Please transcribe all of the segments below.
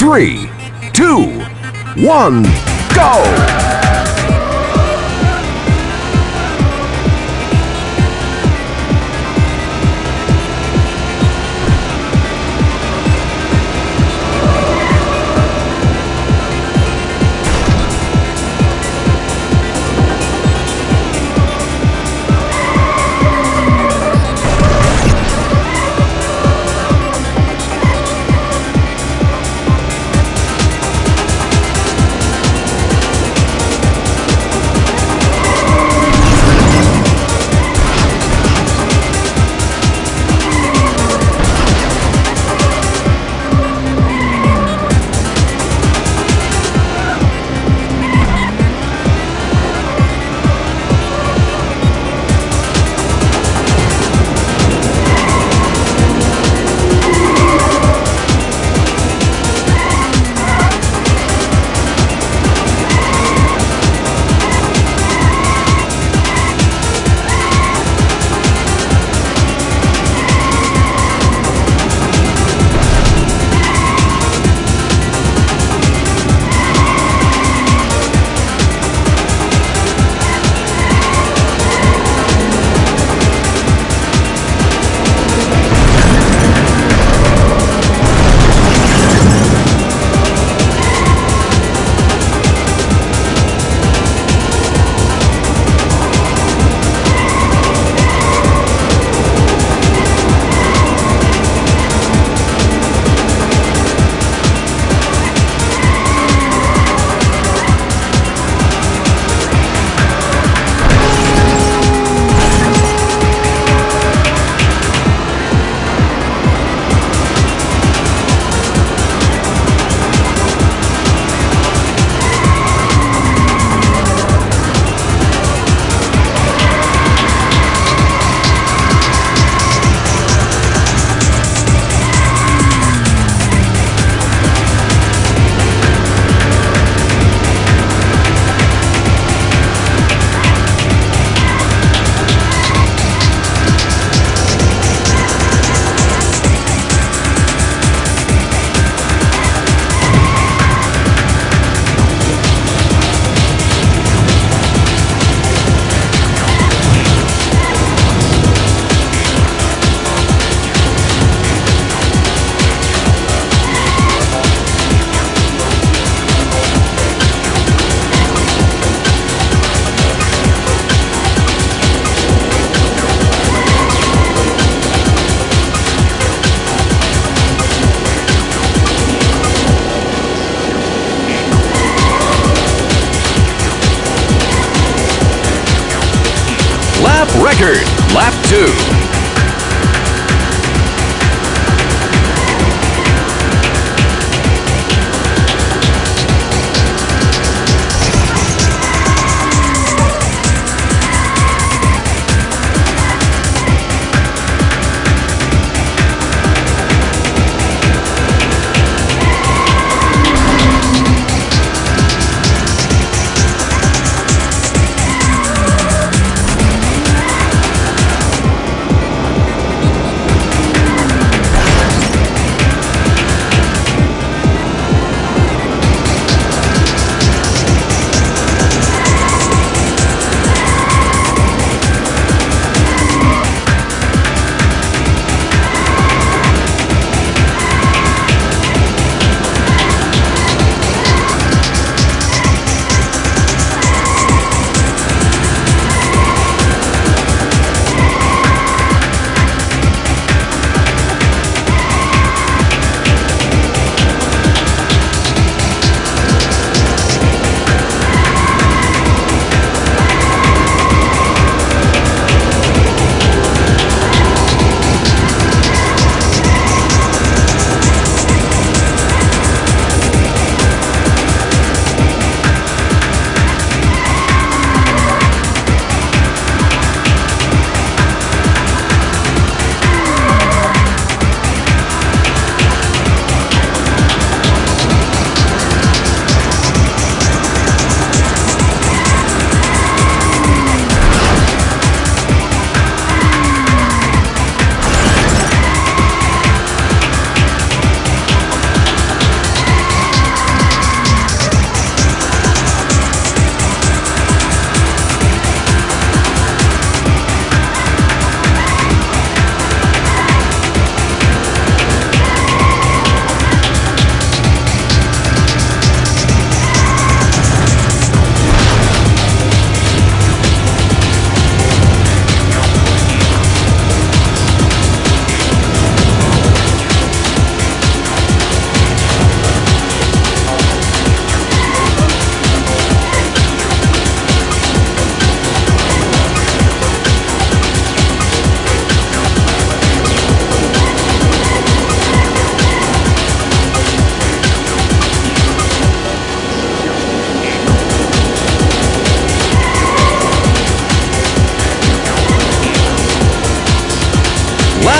three, two, one, go! Lap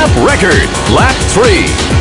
Lap record, lap three.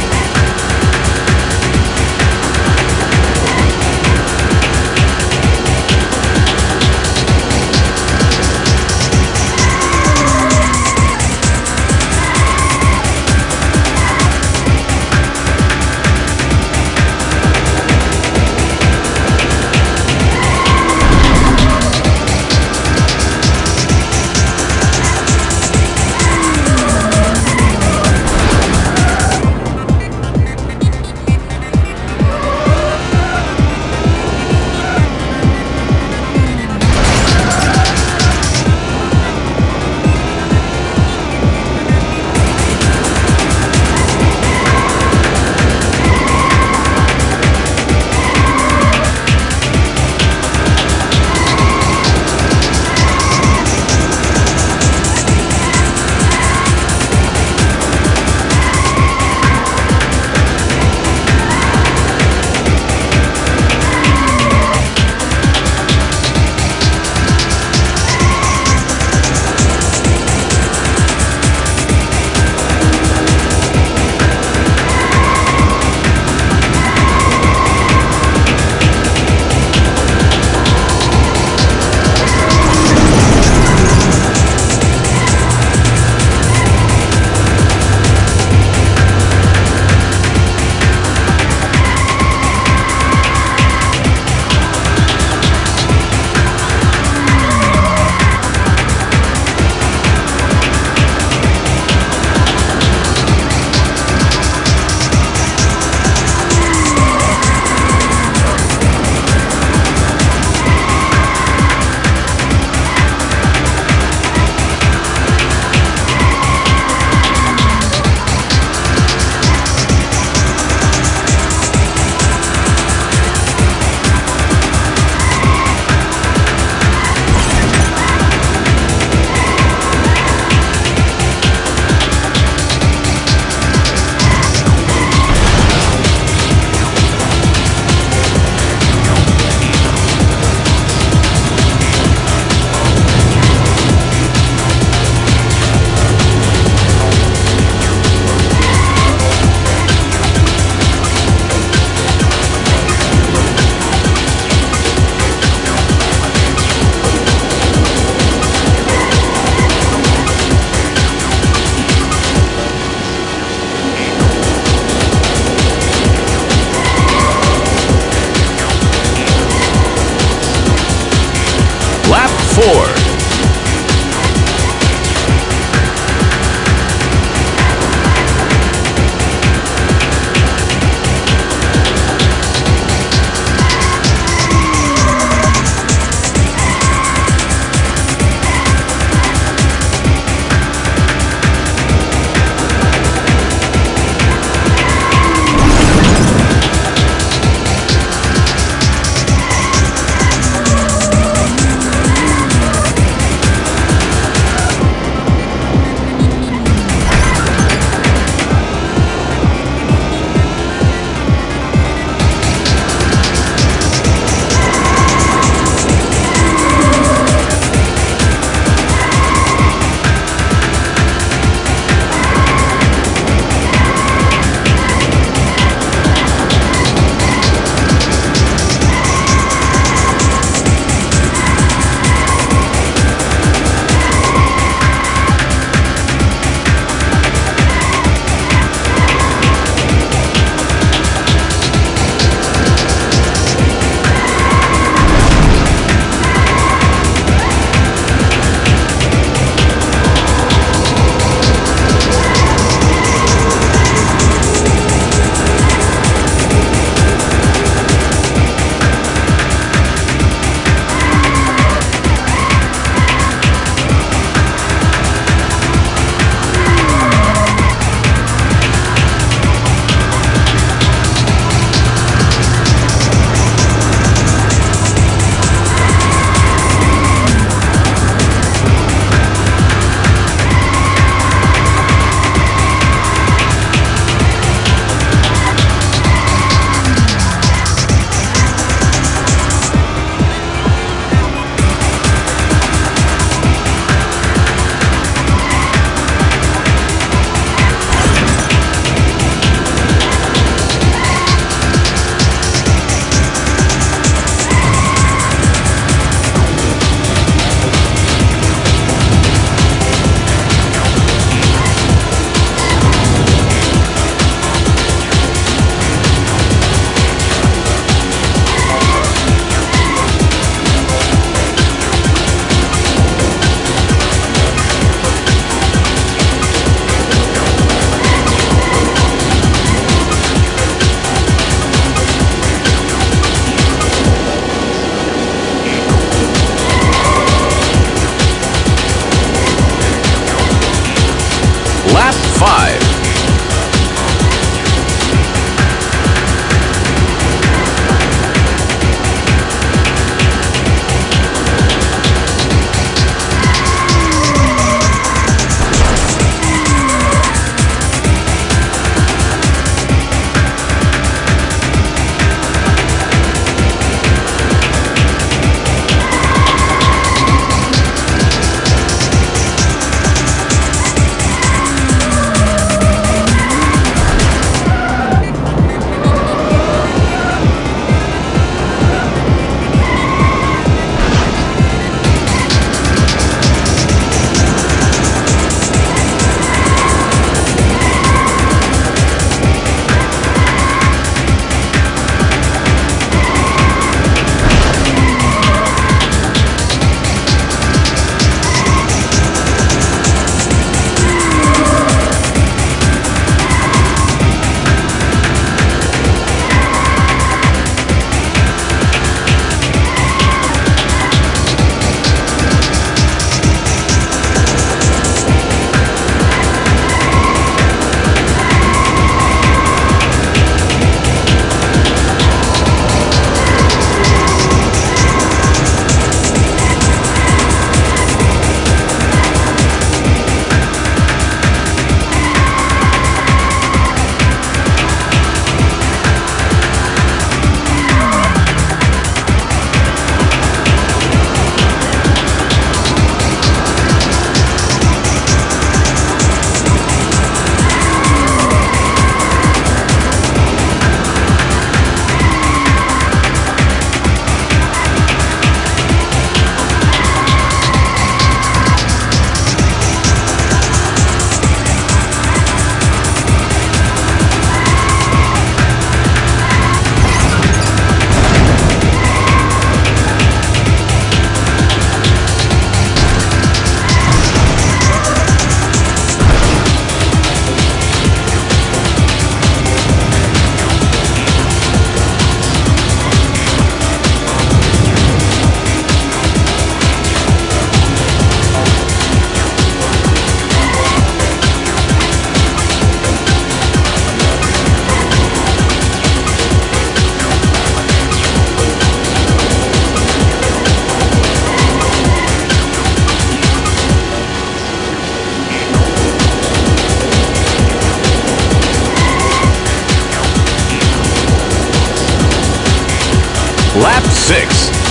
Lap 6.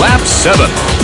Lap 7.